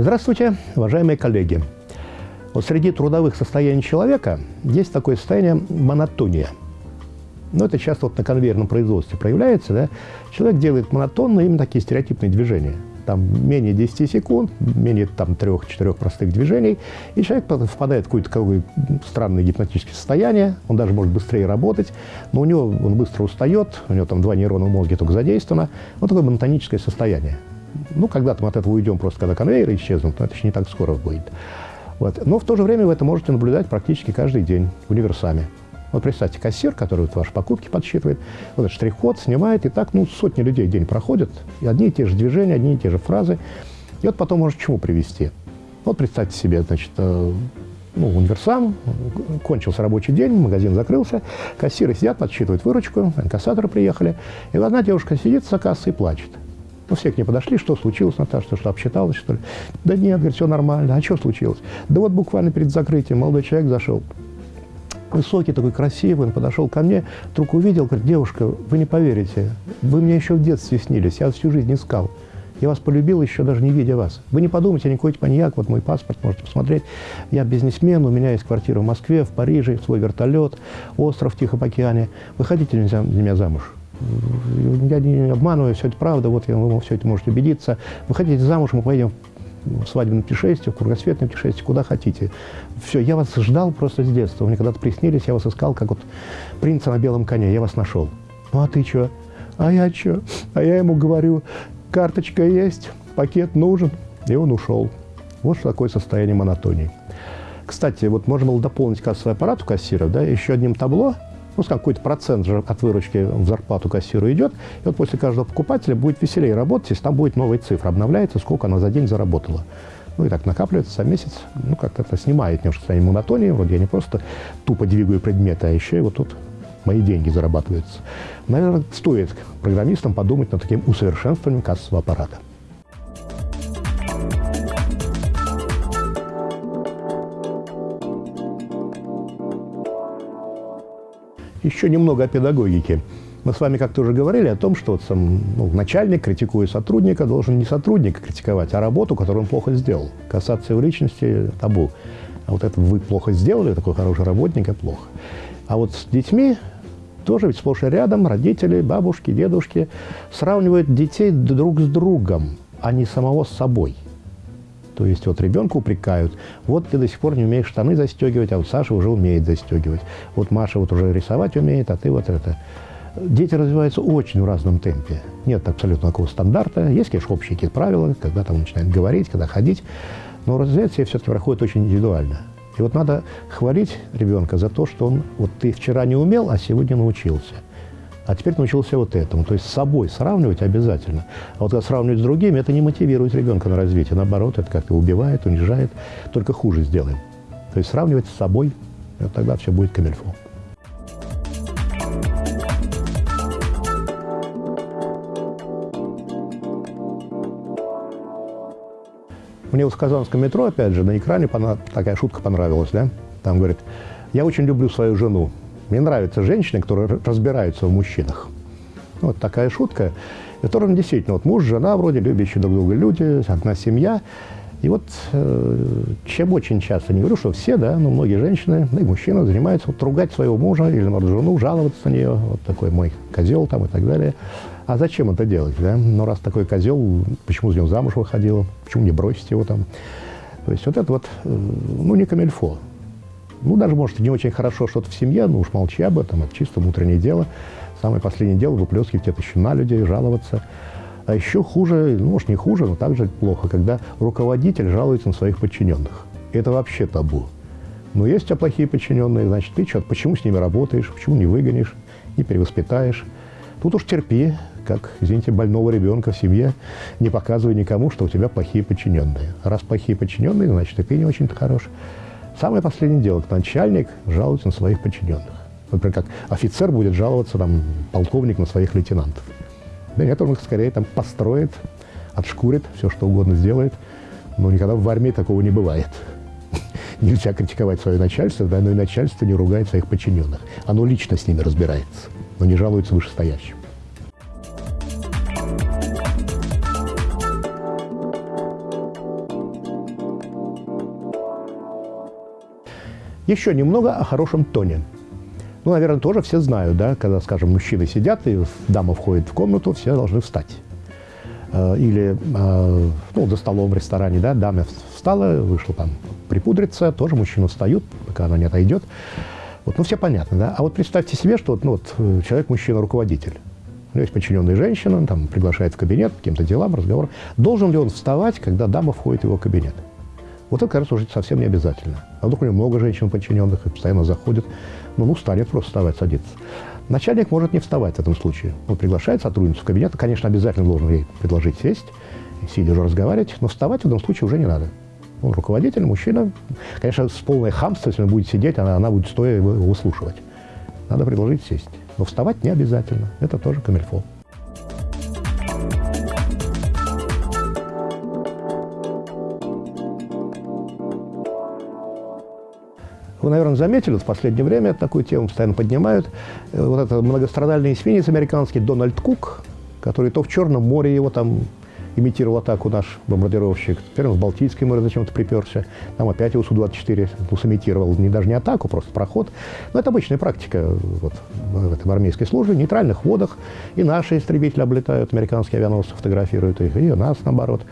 Здравствуйте, уважаемые коллеги. Вот среди трудовых состояний человека есть такое состояние монотония. Но это часто вот на конвейерном производстве проявляется. Да? Человек делает монотонно именно такие стереотипные движения. Там менее 10 секунд, менее там 3-4 простых движений, и человек впадает в какое-то какое странное гипнотическое состояние, он даже может быстрее работать, но у него он быстро устает, у него там два нейрона в мозге только задействовано, вот такое монотоническое состояние. Ну, когда-то мы от этого уйдем, просто когда конвейеры исчезнут, но это еще не так скоро будет. Вот. Но в то же время вы это можете наблюдать практически каждый день универсами. Вот представьте, кассир, который вот ваши покупки подсчитывает, вот этот штрих-код снимает, и так ну, сотни людей в день проходят, и одни и те же движения, одни и те же фразы. И вот потом может к чему привести. Вот представьте себе, значит, э, ну, универсам, кончился рабочий день, магазин закрылся, кассиры сидят, подсчитывают выручку, инкассаторы приехали, и одна девушка сидит за кассой и плачет. Ну, все к ней подошли, что случилось, Наташа, ты что, обсчиталась, что ли? Да нет, говорит, все нормально. А что случилось? Да вот буквально перед закрытием молодой человек зашел, высокий такой, красивый, он подошел ко мне, вдруг увидел, говорит, девушка, вы не поверите, вы мне еще в детстве снились, я всю жизнь искал. Я вас полюбил, еще даже не видя вас. Вы не подумайте, я никакой маньяк, вот мой паспорт, можете посмотреть. Я бизнесмен, у меня есть квартира в Москве, в Париже, свой вертолет, остров в Тихом океане. Вы хотите за меня замуж? Я не обманываю, все это правда, вот вы все это можете убедиться. Вы хотите замуж, мы поедем в свадебное путешествие, в кругосветное путешествие, куда хотите. Все, я вас ждал просто с детства. Вы мне когда-то приснились, я вас искал, как вот принца на белом коне, я вас нашел. Ну, а ты что? А я что? А я ему говорю, карточка есть, пакет нужен, и он ушел. Вот что такое состояние монотонии. Кстати, вот можно было дополнить кассовый аппарат у кассиров, да, еще одним табло – ну, какой-то процент же от выручки в зарплату кассиру идет, и вот после каждого покупателя будет веселее работать, если там будет новая цифра, обновляется, сколько она за день заработала. Ну и так накапливается за месяц, ну как-то это снимает немножко состояние монотонии, вроде я не просто тупо двигаю предметы, а еще и вот тут мои деньги зарабатываются. Наверное, стоит программистам подумать над таким усовершенствованием кассового аппарата. Еще немного о педагогике. Мы с вами как-то уже говорили о том, что вот сам, ну, начальник, критикуя сотрудника, должен не сотрудника критиковать, а работу, которую он плохо сделал. Касаться его личности – табу. А вот это вы плохо сделали, такой хороший работник, а плохо. А вот с детьми тоже ведь сплошь и рядом родители, бабушки, дедушки сравнивают детей друг с другом, а не самого с собой – то есть вот ребенка упрекают, вот ты до сих пор не умеешь штаны застегивать, а вот Саша уже умеет застегивать. Вот Маша вот уже рисовать умеет, а ты вот это. Дети развиваются очень в разном темпе. Нет абсолютно такого стандарта. Есть, конечно, общие какие-то правила, когда там начинают говорить, когда ходить. Но развитие все-таки проходит очень индивидуально. И вот надо хвалить ребенка за то, что он, вот ты вчера не умел, а сегодня научился а теперь научился вот этому. То есть с собой сравнивать обязательно. А вот когда сравнивать с другими, это не мотивирует ребенка на развитие. Наоборот, это как-то убивает, унижает, только хуже сделаем. То есть сравнивать с собой, тогда все будет камельфо. Мне в Казанском метро, опять же, на экране такая шутка понравилась, да? Там говорит, я очень люблю свою жену, мне нравятся женщины, которые разбираются в мужчинах. Вот такая шутка. которым действительно, вот муж, жена вроде, любящие друг друга люди, одна семья. И вот э, чем очень часто, не говорю, что все, да, но многие женщины, да и мужчины занимаются вот ругать своего мужа или, может, жену, жаловаться на нее, вот такой мой козел там и так далее. А зачем это делать, да? Ну, раз такой козел, почему за него замуж выходила, почему не бросить его там? То есть вот это вот, э, ну, не камельфо. Ну, даже, может, не очень хорошо что-то в семье, ну уж молчи об этом, это чисто внутреннее дело. Самое последнее дело – выплескивать это еще на людей, жаловаться. А еще хуже, ну, может, не хуже, но также плохо, когда руководитель жалуется на своих подчиненных. Это вообще табу. Но есть у тебя плохие подчиненные, значит, ты что, почему с ними работаешь, почему не выгонишь, не перевоспитаешь. Тут уж терпи, как, извините, больного ребенка в семье, не показывай никому, что у тебя плохие подчиненные. Раз плохие подчиненные, значит, и ты не очень-то хорош. Самое последнее дело, начальник жалуется на своих подчиненных. Например, как офицер будет жаловаться, там, полковник на своих лейтенантов. Да нет, он их скорее там построит, отшкурит, все что угодно сделает. Но никогда в армии такого не бывает. Нельзя критиковать свое начальство, да, но и начальство не ругает своих подчиненных. Оно лично с ними разбирается, но не жалуется вышестоящим. Еще немного о хорошем тоне. Ну, наверное, тоже все знают, да, когда, скажем, мужчины сидят, и дама входит в комнату, все должны встать. Э, или, э, ну, за столом в ресторане, да, дама встала, вышла там припудриться, тоже мужчины встают, пока она не отойдет. Вот, ну, все понятно, да. А вот представьте себе, что вот, ну, вот, э, человек, мужчина, руководитель. Ну, есть подчиненная женщина, там приглашает в кабинет, каким-то делам, разговор. Должен ли он вставать, когда дама входит в его кабинет? Вот это, кажется, уже совсем не обязательно. А вдруг у него много женщин подчиненных и постоянно заходят. Ну, ну, станет просто вставать, садиться. Начальник может не вставать в этом случае. Он приглашает сотрудницу в кабинет, конечно, обязательно должен ей предложить сесть, сидя уже разговаривать, но вставать в этом случае уже не надо. Он руководитель, мужчина. Конечно, с полной хамством, если он будет сидеть, она, она будет стоя его выслушивать. Надо предложить сесть. Но вставать не обязательно. Это тоже камильфо. Вы, наверное, заметили, в последнее время такую тему постоянно поднимают. Э, вот этот многострадальный эсминец американский Дональд Кук, который то в Черном море его там имитировал атаку наш бомбардировщик. Теперь он в Балтийское море зачем-то приперся. Там опять его Су-24 ну, сымитировал не, даже не атаку, просто проход. Но это обычная практика вот, в, этой армейской службе. В нейтральных водах и наши истребители облетают, американские авианосцы фотографируют их, и у нас наоборот.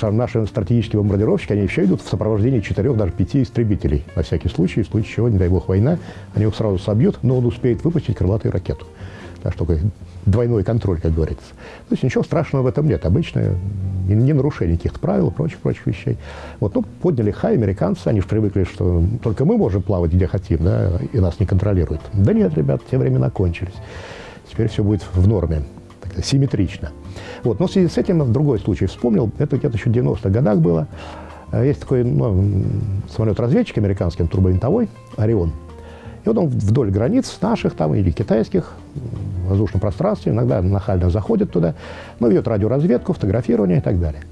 Наши стратегические бомбардировщики, они еще идут в сопровождении четырех, даже пяти истребителей. На всякий случай, в случае чего, не дай бог, война, они его сразу собьют, но он успеет выпустить крылатую ракету. Так что двойной контроль, как говорится. То есть ничего страшного в этом нет. Обычное не нарушение каких-то правил прочих-прочих вещей. Вот, ну, подняли хай американцы, они же привыкли, что только мы можем плавать где хотим, да, и нас не контролируют. Да нет, ребят, те времена кончились. Теперь все будет в норме, так симметрично. Вот, но в связи с этим другой случай вспомнил. Это где-то еще в 90-х годах было. Э, есть такой ну, самолет-разведчик американский, турбовинтовой, «Орион». И вот он вдоль границ наших там или китайских в воздушном пространстве иногда нахально заходит туда, ну, ведет радиоразведку, фотографирование и так далее.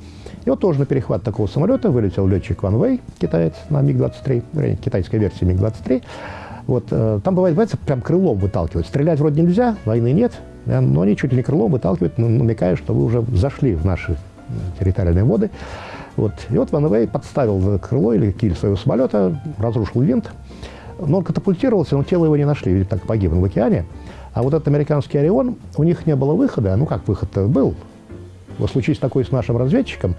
И вот тоже на перехват такого самолета вылетел летчик Ван Вэй, китаец, на МиГ-23, китайская версия МиГ-23. Вот, э, там бывает, бывает, прям крылом выталкивают. Стрелять вроде нельзя, войны нет, но они чуть ли не крылом выталкивают, намекая, что вы уже зашли в наши территориальные воды. Вот. И вот Ван подставил крыло или киль своего самолета, разрушил винт, но он катапультировался, но тело его не нашли, ведь так погиб в океане. А вот этот американский «Орион», у них не было выхода. Ну, как выход-то был? Вот случись такой с нашим разведчиком,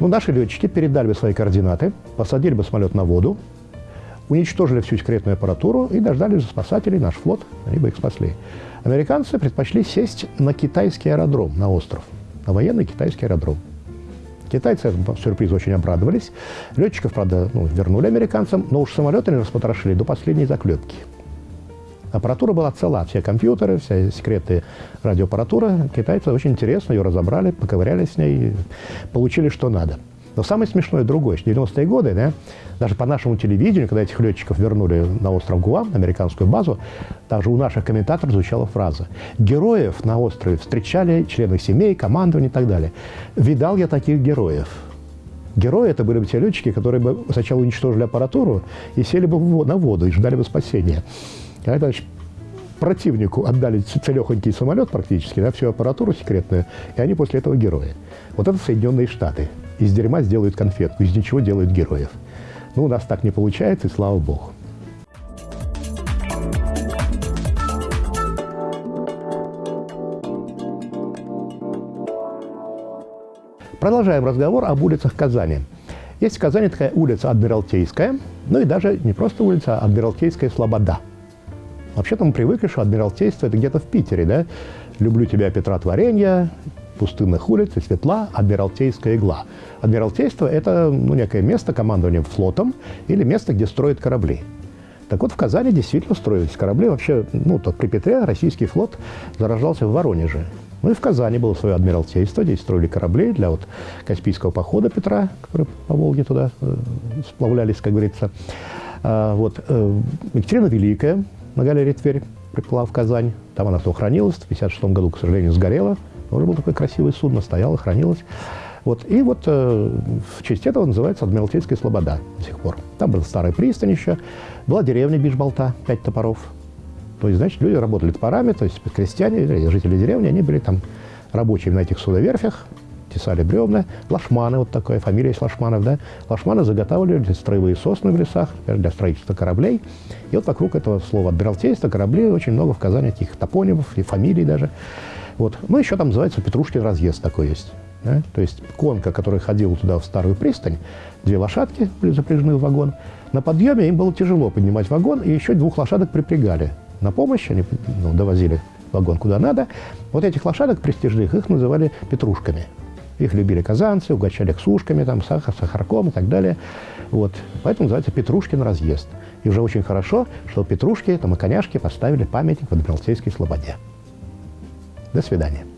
ну, наши летчики передали бы свои координаты, посадили бы самолет на воду, уничтожили всю секретную аппаратуру и дождались спасателей, наш флот, они бы их спасли. Американцы предпочли сесть на китайский аэродром, на остров, на военный китайский аэродром. Китайцы этому сюрпризу очень обрадовались. Летчиков, правда, ну, вернули американцам, но уж самолеты они распотрошили до последней заклепки. Аппаратура была цела, все компьютеры, вся секретная радиоаппаратура. Китайцы очень интересно ее разобрали, поковыряли с ней, получили что надо. Но самое смешное другое, что 90-е годы, да, даже по нашему телевидению, когда этих летчиков вернули на остров Гуам, на американскую базу, также у наших комментаторов звучала фраза «Героев на острове встречали члены семей, командования и так далее». Видал я таких героев. Герои это были бы те летчики, которые бы сначала уничтожили аппаратуру и сели бы на воду и ждали бы спасения. А это значит, противнику отдали целехонький самолет практически, да, всю аппаратуру секретную, и они после этого герои. Вот это Соединенные Штаты. Из дерьма сделают конфетку, из ничего делают героев. Ну, у нас так не получается, и слава богу. Продолжаем разговор об улицах Казани. Есть в Казани такая улица Адмиралтейская, ну и даже не просто улица, а Адмиралтейская Слобода. Вообще-то мы привыкли, что Адмиралтейство – это где-то в Питере, да? «Люблю тебя, Петра Творенья», пустынных улиц и светла Адмиралтейская игла. Адмиралтейство – это ну, некое место командования флотом или место, где строят корабли. Так вот, в Казани действительно строились корабли. Вообще, ну, то при Петре российский флот зарождался в Воронеже. Ну и в Казани было свое адмиралтейство, здесь строили корабли для вот Каспийского похода Петра, которые по Волге туда э, сплавлялись, как говорится. А, вот, э, Екатерина Великая на галерее Тверь приплыла в Казань. Там она то хранилась, в 1956 году, к сожалению, сгорела. Тоже был такой красивый судно, стояло, хранилось. Вот, и вот э, в честь этого называется Адмиралтейская Слобода до сих пор. Там был старый пристань еще, была деревня Бишболта, пять топоров. То есть, значит, люди работали топорами, то есть крестьяне, жители деревни, они были там рабочими на этих судоверфях, тесали бревна. Лашманы, вот такая фамилия есть Лашманов, да. Лашманы заготавливали строевые сосны в лесах для строительства кораблей. И вот вокруг этого слова «адмиралтейство», кораблей очень много в Казани таких топонимов и фамилий даже. Вот. Ну, еще там называется Петрушкин разъезд такой есть. Да? То есть конка, которая ходила туда в старую пристань, две лошадки были запряжены в вагон. На подъеме им было тяжело поднимать вагон, и еще двух лошадок припрягали. На помощь они ну, довозили вагон куда надо. Вот этих лошадок престижных, их называли петрушками. Их любили казанцы, угощали сушками, там, сахар, сахарком и так далее. Вот. Поэтому называется Петрушкин разъезд. И уже очень хорошо, что Петрушки там, и коняшки поставили памятник в Адмиралтейской слободе. До свидания.